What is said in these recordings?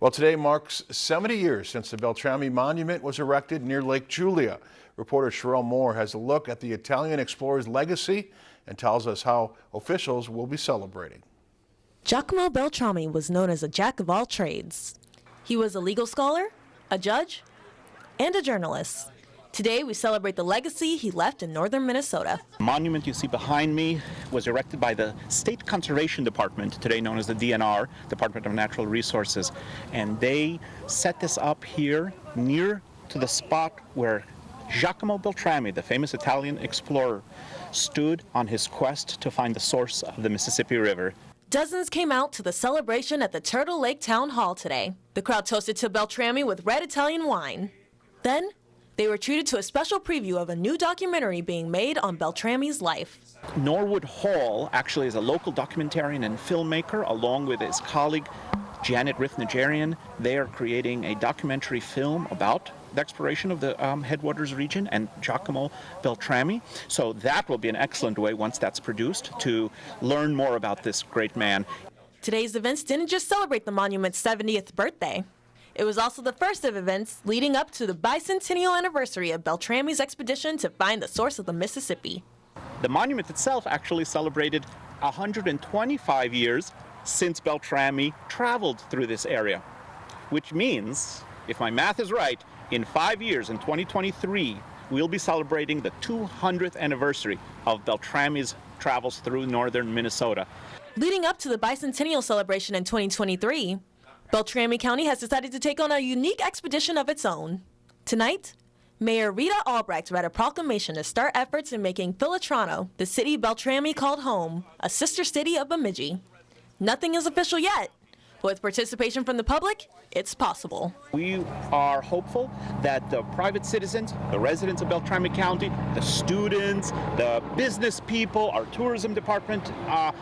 Well, today marks 70 years since the Beltrami Monument was erected near Lake Julia. Reporter Sherelle Moore has a look at the Italian explorer's legacy and tells us how officials will be celebrating. Giacomo Beltrami was known as a jack of all trades. He was a legal scholar, a judge, and a journalist. Today, we celebrate the legacy he left in northern Minnesota. The monument you see behind me was erected by the State Conservation Department, today known as the DNR, Department of Natural Resources. And they set this up here near to the spot where Giacomo Beltrami, the famous Italian explorer, stood on his quest to find the source of the Mississippi River. Dozens came out to the celebration at the Turtle Lake Town Hall today. The crowd toasted to Beltrami with red Italian wine. Then, they were treated to a special preview of a new documentary being made on Beltrami's life. Norwood Hall actually is a local documentarian and filmmaker along with his colleague Janet Rith They are creating a documentary film about the exploration of the um, Headwaters region and Giacomo Beltrami. So that will be an excellent way once that's produced to learn more about this great man. Today's events didn't just celebrate the monument's 70th birthday. It was also the first of events leading up to the bicentennial anniversary of Beltrami's expedition to find the source of the Mississippi. The monument itself actually celebrated 125 years since Beltrami traveled through this area, which means, if my math is right, in five years, in 2023, we'll be celebrating the 200th anniversary of Beltrami's travels through northern Minnesota. Leading up to the bicentennial celebration in 2023, Beltrami County has decided to take on a unique expedition of its own. Tonight, Mayor Rita Albrecht read a proclamation to start efforts in making Filottrano, the city Beltrami called home, a sister city of Bemidji. Nothing is official yet, with participation from the public, it's possible. We are hopeful that the private citizens, the residents of Beltrami County, the students, the business people, our tourism department, uh,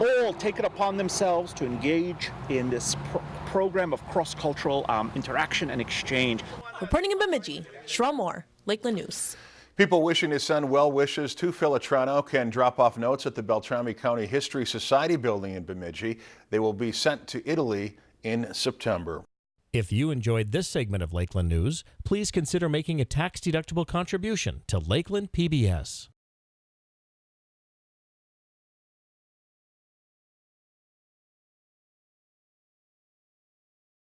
all take it upon themselves to engage in this pro program of cross-cultural um, interaction and exchange. Reporting in Bemidji, Sherelle Moore, Lakeland News. People wishing to send well wishes to Filottrano can drop off notes at the Beltrami County History Society building in Bemidji. They will be sent to Italy in September. If you enjoyed this segment of Lakeland News, please consider making a tax-deductible contribution to Lakeland PBS.